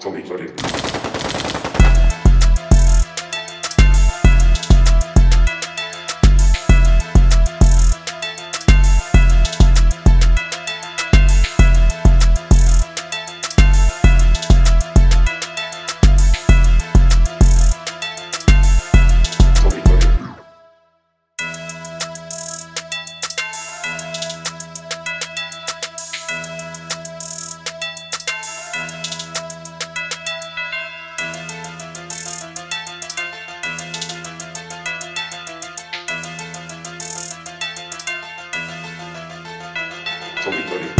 飛び取れる。 정리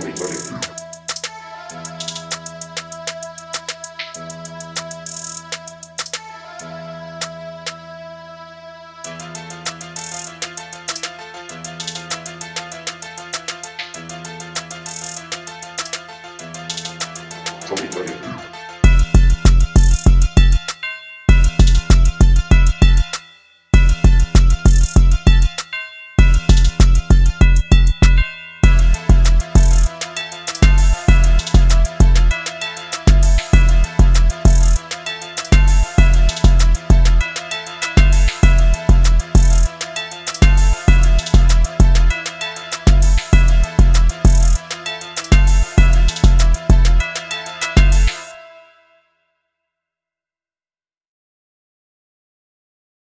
solitarios. solitario.